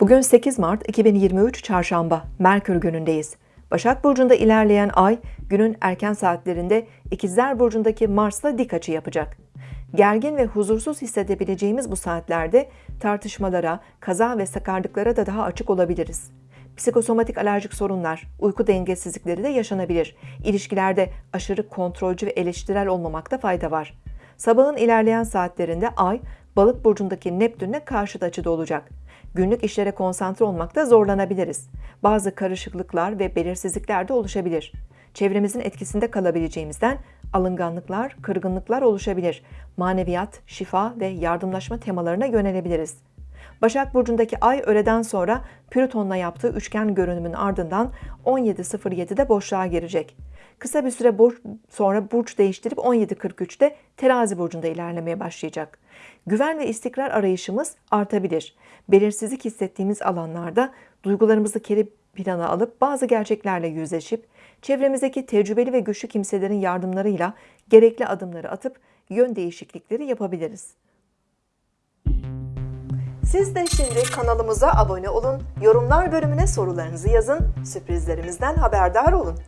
Bugün 8 Mart 2023 Çarşamba, Merkür günündeyiz. Başak Burcu'nda ilerleyen ay, günün erken saatlerinde İkizler Burcu'ndaki Mars'la dik açı yapacak. Gergin ve huzursuz hissedebileceğimiz bu saatlerde tartışmalara, kaza ve sakarlıklara da daha açık olabiliriz. Psikosomatik alerjik sorunlar, uyku dengesizlikleri de yaşanabilir. İlişkilerde aşırı kontrolcü ve eleştirel olmamakta fayda var. Sabahın ilerleyen saatlerinde ay, balık burcundaki Neptün'le karşıt açıda olacak. Günlük işlere konsantre olmakta zorlanabiliriz. Bazı karışıklıklar ve belirsizlikler de oluşabilir. Çevremizin etkisinde kalabileceğimizden alınganlıklar, kırgınlıklar oluşabilir. Maneviyat, şifa ve yardımlaşma temalarına yönelebiliriz. Başak Burcu'ndaki ay öğleden sonra Plüton'la yaptığı üçgen görünümün ardından 17.07'de boşluğa girecek. Kısa bir süre bur- sonra burç değiştirip 17.43'te Terazi Burcu'nda ilerlemeye başlayacak. Güven ve istikrar arayışımız artabilir. Belirsizlik hissettiğimiz alanlarda duygularımızı geri plana alıp bazı gerçeklerle yüzleşip çevremizdeki tecrübeli ve güçlü kimselerin yardımlarıyla gerekli adımları atıp yön değişiklikleri yapabiliriz. Siz de şimdi kanalımıza abone olun, yorumlar bölümüne sorularınızı yazın, sürprizlerimizden haberdar olun.